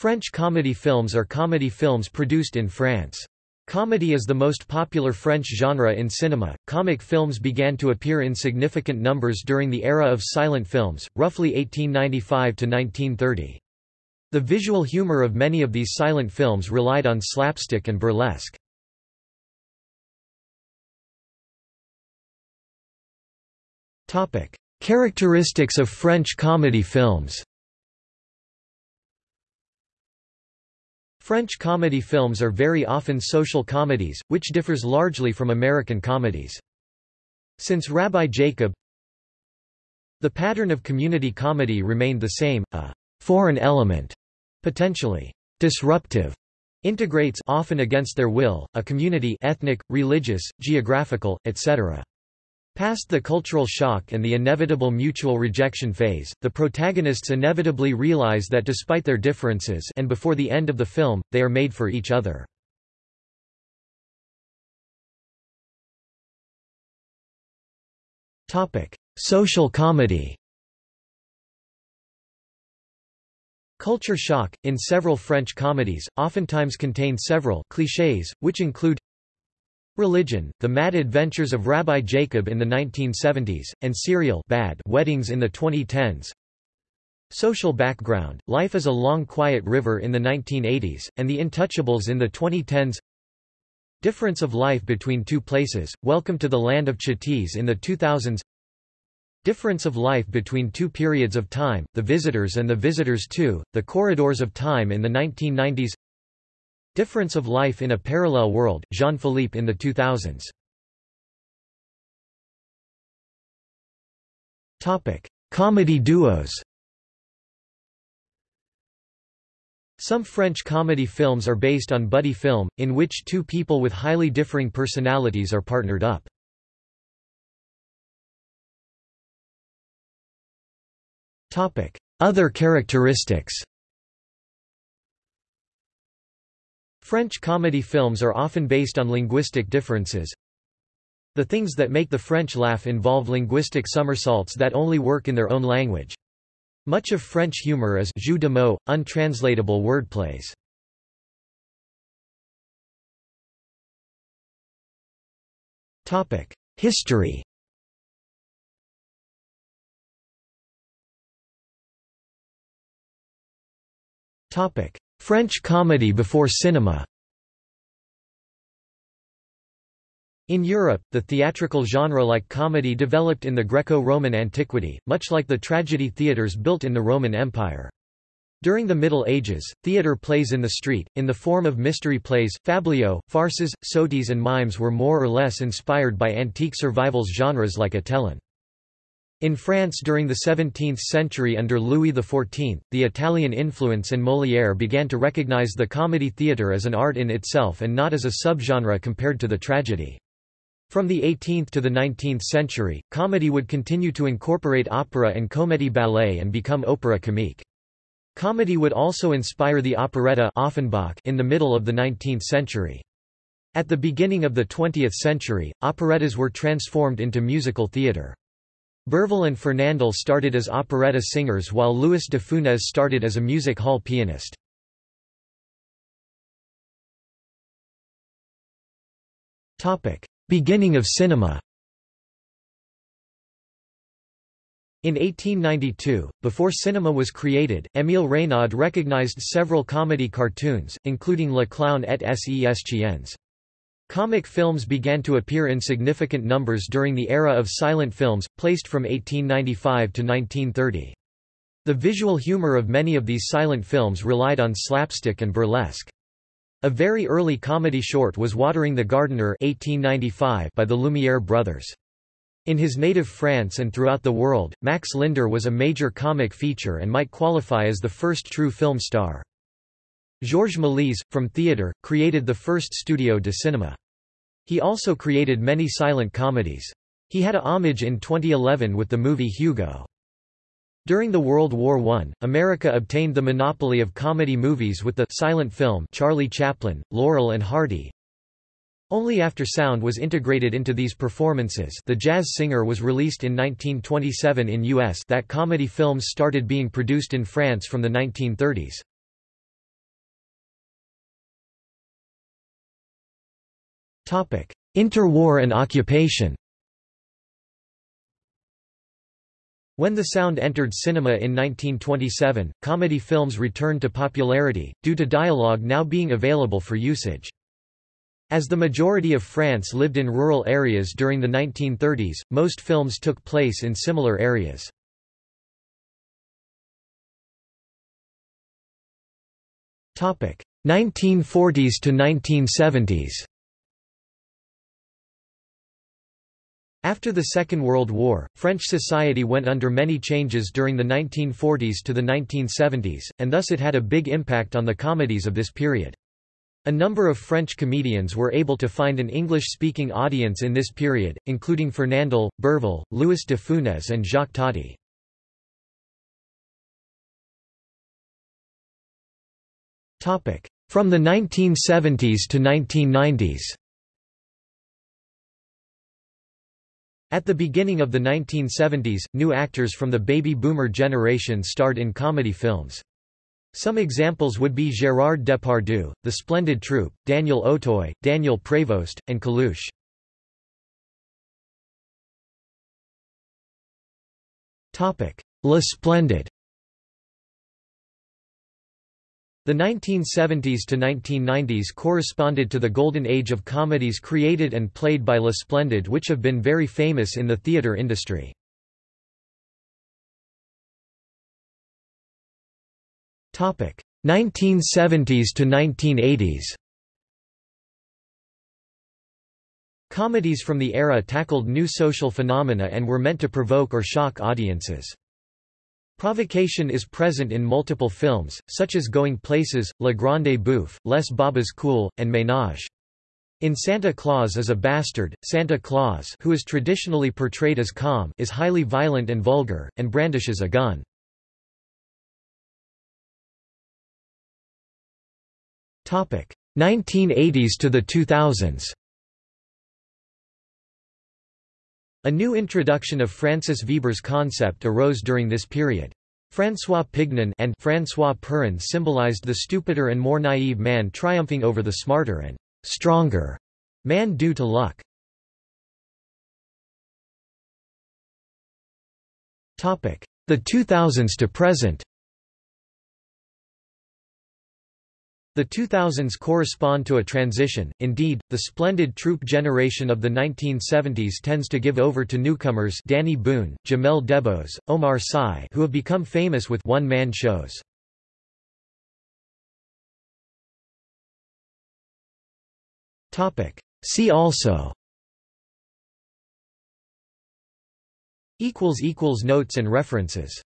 French comedy films are comedy films produced in France. Comedy is the most popular French genre in cinema. Comic films began to appear in significant numbers during the era of silent films, roughly 1895 to 1930. The visual humor of many of these silent films relied on slapstick and burlesque. Topic: Characteristics of French comedy films. French comedy films are very often social comedies, which differs largely from American comedies. Since Rabbi Jacob The pattern of community comedy remained the same, a «foreign element», potentially «disruptive», integrates often against their will, a community ethnic, religious, geographical, etc. Past the cultural shock and the inevitable mutual rejection phase, the protagonists inevitably realize that despite their differences and before the end of the film, they are made for each other. Social comedy Culture shock, in several French comedies, oftentimes contain several clichés, which include Religion, The Mad Adventures of Rabbi Jacob in the 1970s, and Serial Bad Weddings in the 2010s. Social background, Life is a Long Quiet River in the 1980s, and The Intouchables in the 2010s Difference of life between two places, Welcome to the Land of Ch'tis in the 2000s Difference of life between two periods of time, The Visitors and The Visitors 2, The Corridors of Time in the 1990s Difference of Life in a Parallel World, Jean-Philippe in the 2000s. Topic: Comedy duos. Some French comedy films are based on buddy film, in which two people with highly differing personalities are partnered up. Other characteristics French comedy films are often based on linguistic differences. The things that make the French laugh involve linguistic somersaults that only work in their own language. Much of French humor is jeu de mots, untranslatable wordplays. History French comedy before cinema In Europe, the theatrical genre like comedy developed in the Greco-Roman antiquity, much like the tragedy theatres built in the Roman Empire. During the Middle Ages, theatre plays in the street, in the form of mystery plays, fabliaux, farces, soties and mimes were more or less inspired by antique survivals genres like Atellan. In France during the 17th century under Louis XIV, the Italian influence and Molière began to recognize the comedy theatre as an art in itself and not as a subgenre compared to the tragedy. From the 18th to the 19th century, comedy would continue to incorporate opera and comédie ballet and become opera comique. Comedy would also inspire the operetta Offenbach in the middle of the 19th century. At the beginning of the 20th century, operettas were transformed into musical theatre. Bourvil and Fernandel started as operetta singers while Louis de Funès started as a music hall pianist. Beginning of cinema In 1892, before cinema was created, Émile Reynaud recognized several comedy cartoons, including Le Clown et ses chiens. Comic films began to appear in significant numbers during the era of silent films, placed from 1895 to 1930. The visual humor of many of these silent films relied on slapstick and burlesque. A very early comedy short was Watering the Gardener 1895 by the Lumière brothers. In his native France and throughout the world, Max Linder was a major comic feature and might qualify as the first true film star. Georges Méliès, from theatre, created the first studio de cinéma. He also created many silent comedies. He had a homage in 2011 with the movie Hugo. During the World War I, America obtained the monopoly of comedy movies with the silent film Charlie Chaplin, Laurel and Hardy. Only after sound was integrated into these performances The Jazz Singer was released in 1927 in US that comedy films started being produced in France from the 1930s. Interwar and occupation When the sound entered cinema in 1927, comedy films returned to popularity, due to dialogue now being available for usage. As the majority of France lived in rural areas during the 1930s, most films took place in similar areas. Topic: 1940s to 1970s. After the Second World War, French society went under many changes during the 1940s to the 1970s, and thus it had a big impact on the comedies of this period. A number of French comedians were able to find an English-speaking audience in this period, including Fernandel, Bourvil, Louis de Funès and Jacques Tati. From the 1970s to 1990s At the beginning of the 1970s, new actors from the baby boomer generation starred in comedy films. Some examples would be Gérard Depardieu, The Splendid Troupe, Daniel Auteuil, Daniel Prévost, and Coluche. Le Splendid The 1970s to 1990s corresponded to the golden age of comedies created and played by Le Splendid which have been very famous in the theatre industry. Topic 1970s to 1980s. Comedies from the era tackled new social phenomena and were meant to provoke or shock audiences. Provocation is present in multiple films, such as Going Places, La Grande Bouffe, Les Babas Cool, and Ménage. In Santa Claus is a Bastard, Santa Claus who is traditionally portrayed as calm is highly violent and vulgar, and brandishes a gun. Topic 1980s to the 2000s. A new introduction of Francis Veber's concept arose during this period. François Pignon and François Perrin symbolized the stupider and more naive man triumphing over the smarter and stronger man due to luck. The 2000s to present The 2000s correspond to a transition, indeed, the splendid troupe generation of the 1970s tends to give over to newcomers Dany Boon, Jamel Debbouze, Omar Sy who have become famous with one-man shows. See also. Notes and references